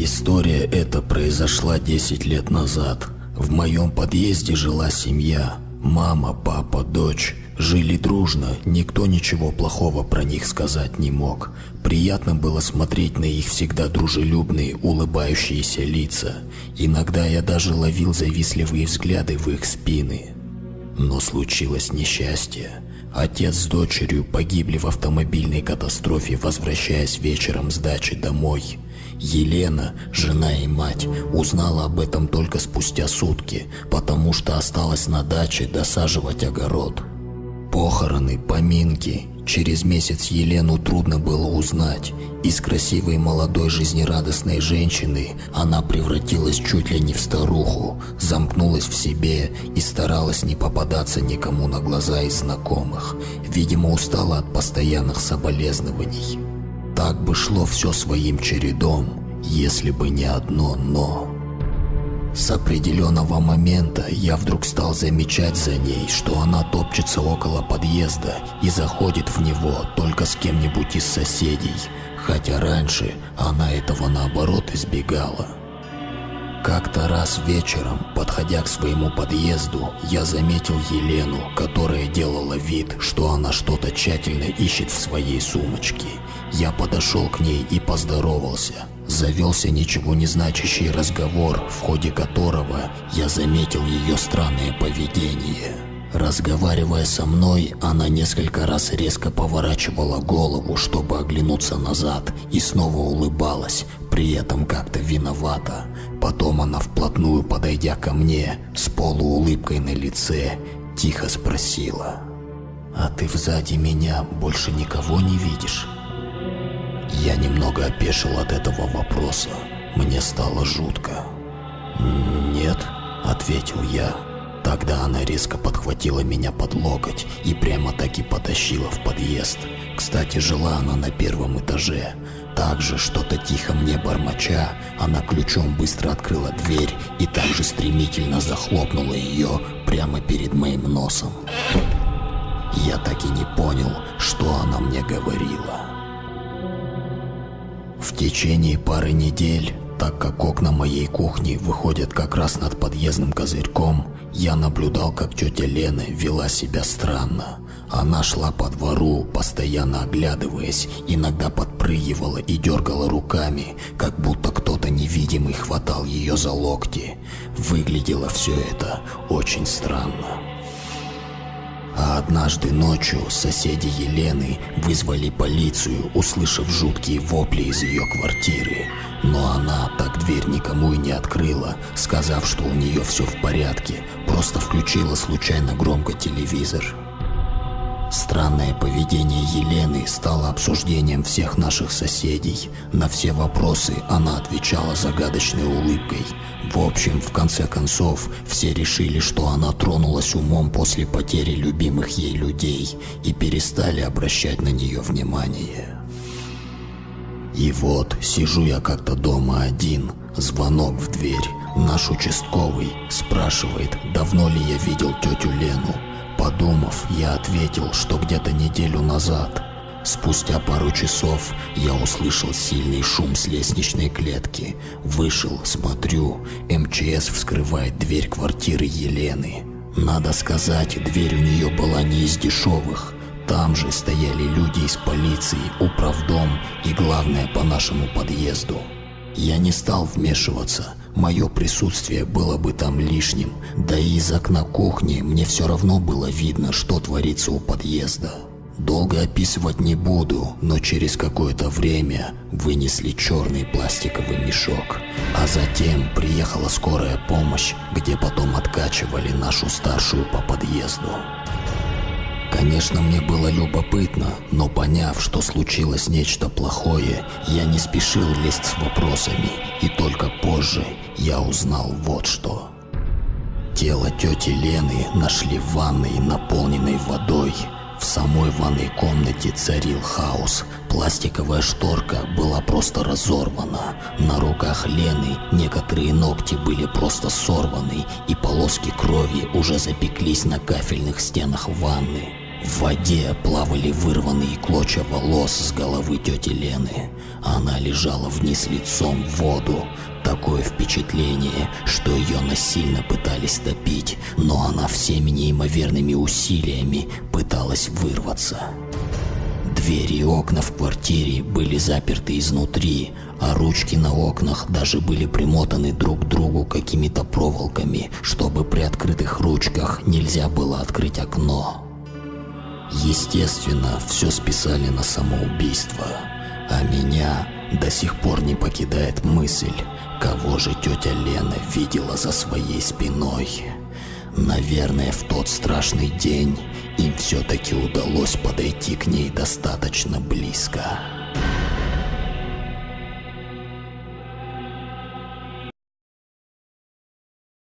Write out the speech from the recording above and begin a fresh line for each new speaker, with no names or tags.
История эта произошла 10 лет назад. В моем подъезде жила семья. Мама, папа, дочь. Жили дружно, никто ничего плохого про них сказать не мог. Приятно было смотреть на их всегда дружелюбные, улыбающиеся лица. Иногда я даже ловил завистливые взгляды в их спины. Но случилось несчастье. Отец с дочерью погибли в автомобильной катастрофе, возвращаясь вечером с дачи домой. Елена, жена и мать, узнала об этом только спустя сутки, потому что осталась на даче досаживать огород. Похороны, поминки. Через месяц Елену трудно было узнать. Из красивой молодой жизнерадостной женщины она превратилась чуть ли не в старуху, замкнулась в себе и старалась не попадаться никому на глаза из знакомых. Видимо, устала от постоянных соболезнований. Так бы шло все своим чередом, если бы не одно «но». С определенного момента я вдруг стал замечать за ней, что она топчется около подъезда и заходит в него только с кем-нибудь из соседей, хотя раньше она этого наоборот избегала. Как-то раз вечером, подходя к своему подъезду, я заметил Елену, которая делала вид, что она что-то тщательно ищет в своей сумочке. Я подошел к ней и поздоровался. Завелся ничего не значащий разговор, в ходе которого я заметил ее странное поведение. Разговаривая со мной, она несколько раз резко поворачивала голову, чтобы оглянуться назад, и снова улыбалась, при этом как-то виновата. Потом она вплотную подойдя ко мне, с полуулыбкой на лице, тихо спросила. «А ты сзади меня больше никого не видишь?» Я немного опешил от этого вопроса. Мне стало жутко. «Нет», — ответил я. Тогда она резко подхватила меня под локоть и прямо таки потащила в подъезд. Кстати, жила она на первом этаже. Также, что-то тихо мне бормоча, она ключом быстро открыла дверь и также стремительно захлопнула ее прямо перед моим носом. Я так и не понял, что она мне говорила. В течение пары недель, так как окна моей кухни выходят как раз над подъездным козырьком, я наблюдал, как тетя Лена вела себя странно. Она шла по двору, постоянно оглядываясь, иногда подпрыгивала и дергала руками, как будто кто-то невидимый хватал ее за локти. Выглядело все это очень странно. А однажды ночью соседи Елены вызвали полицию, услышав жуткие вопли из ее квартиры. Но она так дверь никому и не открыла, сказав, что у нее все в порядке, просто включила случайно громко телевизор. Странное поведение Елены стало обсуждением всех наших соседей. На все вопросы она отвечала загадочной улыбкой. В общем, в конце концов, все решили, что она тронулась умом после потери любимых ей людей и перестали обращать на нее внимание. И вот, сижу я как-то дома один, звонок в дверь. Наш участковый спрашивает, давно ли я видел тетю Лену. Подумав, я ответил, что где-то неделю назад. Спустя пару часов я услышал сильный шум с лестничной клетки. Вышел, смотрю, МЧС вскрывает дверь квартиры Елены. Надо сказать, дверь у нее была не из дешевых. Там же стояли люди из полиции, управдом и главное по нашему подъезду. Я не стал вмешиваться, мое присутствие было бы там лишним, да и из окна кухни мне все равно было видно, что творится у подъезда. Долго описывать не буду, но через какое-то время вынесли черный пластиковый мешок. А затем приехала скорая помощь, где потом откачивали нашу старшую по подъезду. Конечно, мне было любопытно, но поняв, что случилось нечто плохое, я не спешил лезть с вопросами, и только позже я узнал вот что. Тело тети Лены нашли в ванной, наполненной водой. В самой ванной комнате царил хаос. Пластиковая шторка была просто разорвана. На руках Лены некоторые ногти были просто сорваны, и полоски крови уже запеклись на кафельных стенах ванны. В воде плавали вырванные клочья волос с головы тети Лены. Она лежала вниз лицом в воду. Такое впечатление, что ее насильно пытались топить, но она всеми неимоверными усилиями пыталась вырваться. Двери и окна в квартире были заперты изнутри, а ручки на окнах даже были примотаны друг к другу какими-то проволоками, чтобы при открытых ручках нельзя было открыть окно. Естественно, все списали на самоубийство, а меня до сих пор не покидает мысль, кого же тетя Лена видела за своей спиной. Наверное, в тот страшный день им все-таки удалось подойти к ней достаточно близко.